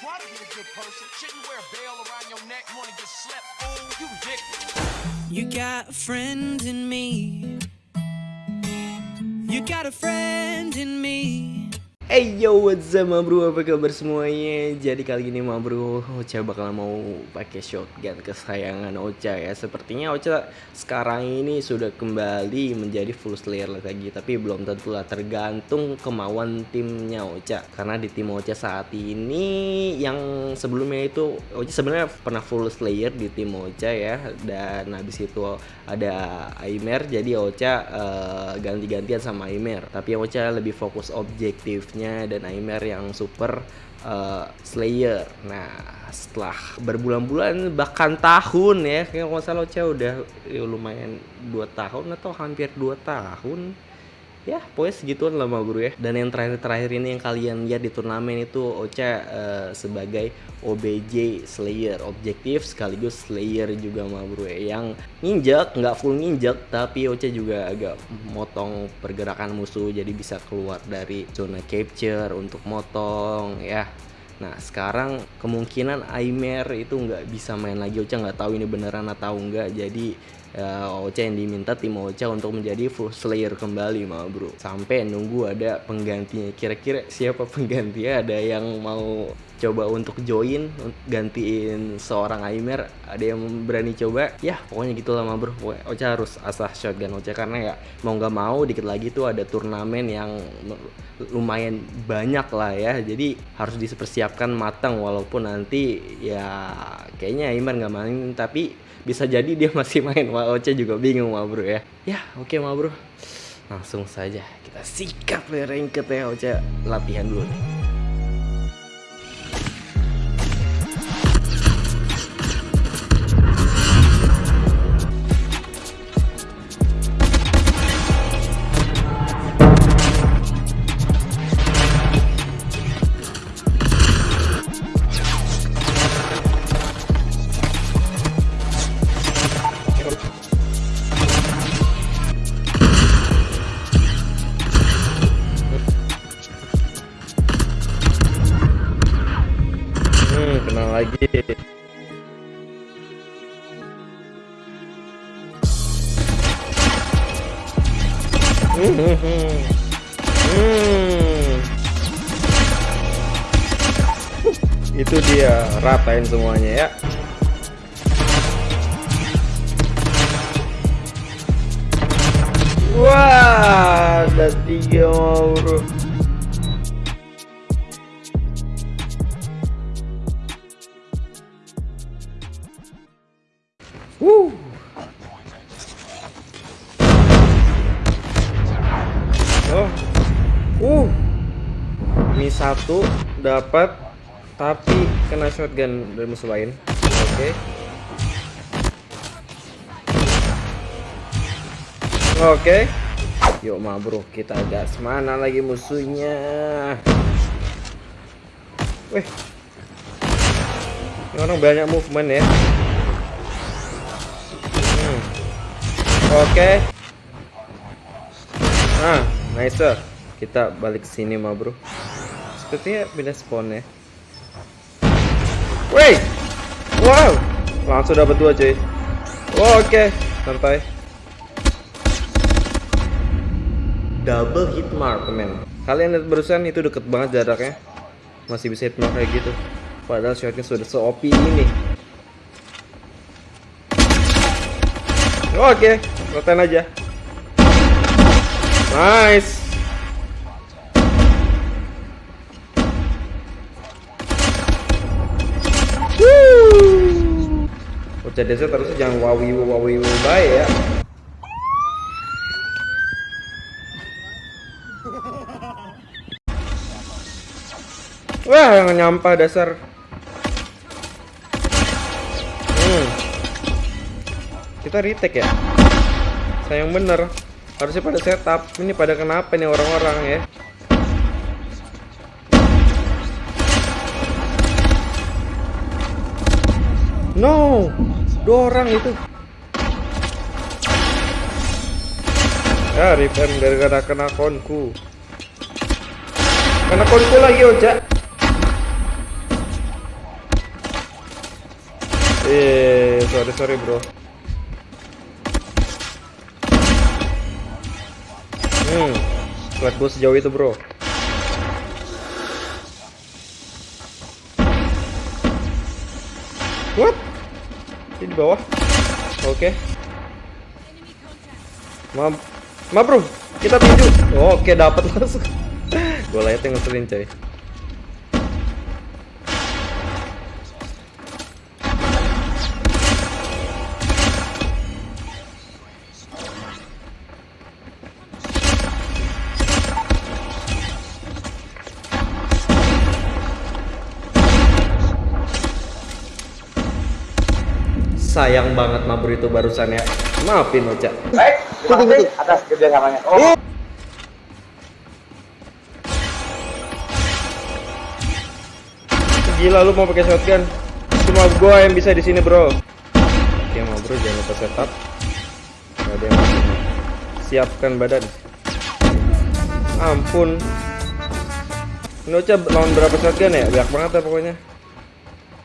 try to be a good person. Shouldn't wear a around your neck. Wanna get slept? Oh, you ridiculous. You got a friend in me. You got a friend in me. Hey yo what's up ma bro? Apa kabar semuanya? Jadi kali ini ma bro Ocha bakal mau pakai shotgun kesayangan Ocha ya. Sepertinya Ocha sekarang ini sudah kembali menjadi full slayer lagi Tapi belum tentu lah. Tergantung kemauan timnya Ocha. Karena di tim Ocha saat ini yang sebelumnya itu Ocha sebenarnya pernah full slayer di tim Ocha ya. Dan habis itu ada Aimer Jadi Ocha uh, ganti-gantian sama Aimer. Tapi Ocha lebih fokus objektif dan Aimer yang super uh, Slayer. Nah, setelah berbulan-bulan bahkan tahun ya, kayak nggak salah Ocha udah ya, lumayan 2 tahun atau hampir 2 tahun ya pokoknya segituan lah mau guru ya. Dan yang terakhir-terakhir ini yang kalian lihat di turnamen itu Ocha uh, sebagai OBJ Slayer objektif sekaligus Slayer juga mau guru ya. Yang nginjek nggak full nginjek tapi Ocha juga agak motong pergerakan musuh jadi bisa keluar dari zona capture untuk motong ya. Nah sekarang kemungkinan Aimer itu nggak bisa main lagi. Ocha nggak tahu ini beneran atau enggak jadi uh, Ocha yang diminta tim Ocha untuk menjadi full slayer kembali mah bro. Sampai nunggu ada penggantinya. Kira-kira siapa penggantinya? Ada yang mau coba untuk join gantiin seorang Aimer ada yang berani coba ya pokoknya gitu lah mah bro. Ocha harus asah shotgun Ocha karena ya mau nggak mau dikit lagi tuh ada turnamen yang lumayan banyak lah ya. Jadi harus dipersiapkan matang walaupun nanti ya kayaknya Aimer nggak main tapi bisa jadi dia masih main. Wah Oce juga bingung mah bro ya. Ya oke okay, mah bro. Langsung saja kita sikat ranked ya Oce latihan dulu. nih lagi. Hmm. itu dia ratain semuanya ya. Wah ada tiga bro Uh. Oh. Uh. Ini satu dapat tapi kena shotgun dari musuh lain. Oke. Okay. Oke. Okay. Yuk bro, kita gas mana lagi musuhnya? Wih. Ini orang banyak movement ya. Oke. Nah, nice. Kita balik sini mah, Bro. Sepertinya beda spawn ya. Wait. Wow. Langsung dapat dua, cuy. Oh, Oke, okay. santai. Double hit mark, men. Kalian lihat barusan itu deket banget jaraknya. Masih bisa hit mark kayak gitu. Padahal shotnya sudah se-OP ini. Oke, okay. Rotan aja. Nice. Bocah desa terus jangan wawi wawi baik ya. Wah, yang nyampah dasar. kita retake ya sayang bener harusnya pada setup. Ini pada kenapa nih orang-orang ya? No dua orang itu. Ya revamp gara-gara kena konku. Kena konku lagi ojak. Eh, sorry sorry bro. Hmm, lihat gue sejauh itu bro. What? Ini di bawah. Oke. Ma, ma bro, kita tuju. Oke, dapat langsung. gue liatnya ngeselin coy. Sayang banget Mabur itu barusan ya. Maafin Ocha. Baik, terima kasih atas kerjasamanya. Oh, Gila lu mau pakai shotgun. Cuma gua yang bisa di sini, Bro. Oke, mau bro jangan lupa setup. Gak ada yang masuk. Siapkan badan. Ampun. Ini Ocha lawan berapa shotgun ya? Banyak banget ya pokoknya.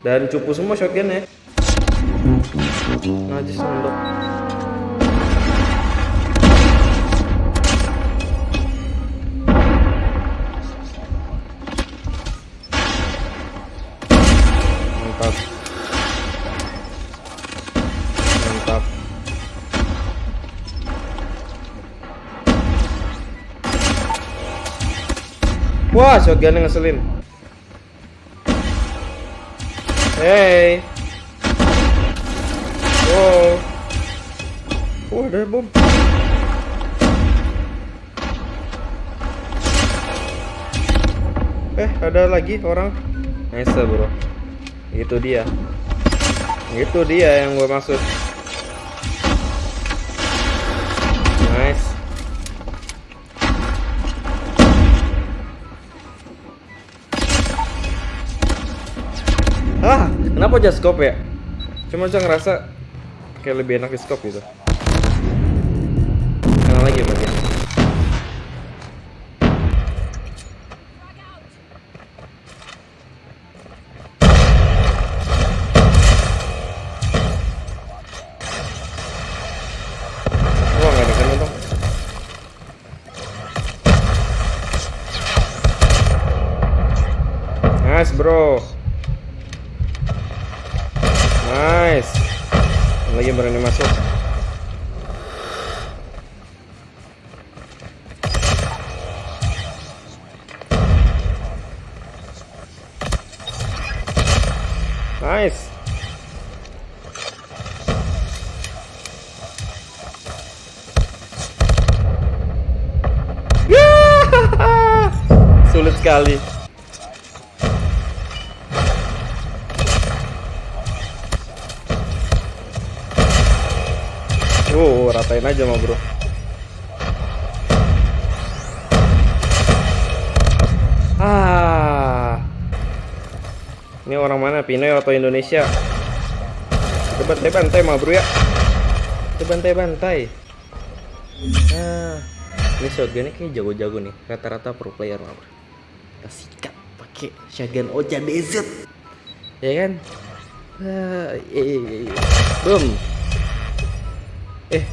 Dan cupu semua shotgun ya. Najis nunduk. Mantap. Mantap. Wah, shotgun ngeselin. Hey. Wow. Oh, ada bom. Eh, ada lagi orang. Nice, bro. Itu dia. Itu dia yang gue maksud. Nice. Ah, kenapa scope ya? Cuma aja ngerasa kayak lebih enak di scope gitu. Kanan lagi ada kena dong. Nice, bro. Nice. Lagi berani masuk. Nice. Sulit sekali. Uh, ratain aja mah bro. Ah, ini orang mana? Pinoy atau Indonesia? Kita bantai-bantai mah bro ya. Kita bantai-bantai. Ah, ini shotgunnya kayak jago-jago nih. Rata-rata pro player mah bro. Kita sikat pakai shotgun Ocha DZ. Ya kan? Iya. Boom. Eh,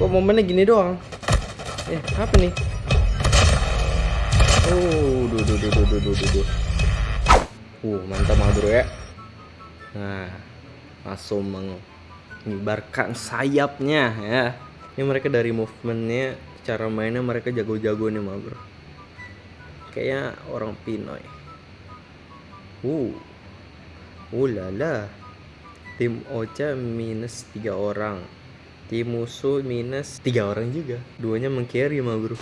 kok momennya gini doang eh apa nih Oh, duh, duh, duh, duh, duh, duh, duh. Uh, mantap mah bro ya. Nah, langsung mengibarkan sayapnya ya. Ini mereka dari movementnya, cara mainnya mereka jago-jago nih mah bro. Kayaknya orang Pinoy. Uh, uh lala. Tim Ocha minus tiga orang tim musuh minus tiga orang juga. Duanya mengcarry mah bro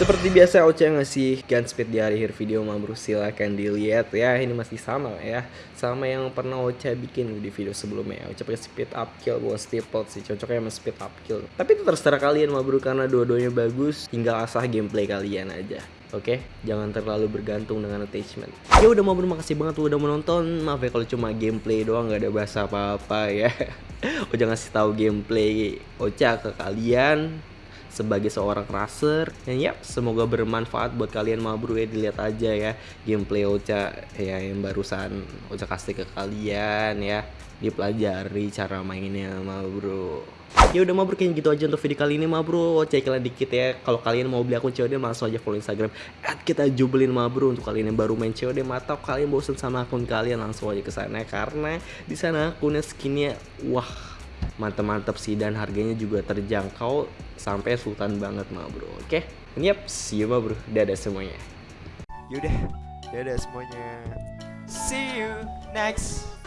seperti biasa Ocha ngasih gun speed di akhir video mah bro silahkan dilihat ya. Ini masih sama ya. Sama yang pernah Ocha bikin di video sebelumnya. Ocha pakai speed up kill bukan staple sih. Cocoknya sama speed up kill. Tapi itu terserah kalian mah bro karena dua-duanya bagus. Tinggal asah gameplay kalian aja Oke, jangan terlalu bergantung dengan attachment. Ya udah mau makasih banget tuh udah menonton. Maaf ya kalau cuma gameplay doang nggak ada bahasa apa-apa ya. Ocha ngasih tahu gameplay Ocha ke kalian sebagai seorang raser dan yap semoga bermanfaat buat kalian mah bro ya dilihat aja ya gameplay Ocha ya yang barusan Ocha kasih ke kalian ya dipelajari cara mainnya mah bro ya udah bro kayaknya gitu aja untuk video kali ini bro cek kalian dikit ya. Kalau kalian mau beli akun COD langsung aja follow Instagram. At kita jubelin bro untuk kalian yang baru main COD atau kalian bosen sama akun kalian langsung aja ke sana. Karena di sana akunnya skinnya wah mantep-mantep sih. Dan harganya juga terjangkau sampai sultan banget bro oke? Yep see you bro dadah semuanya. Yaudah, dadah semuanya. See you next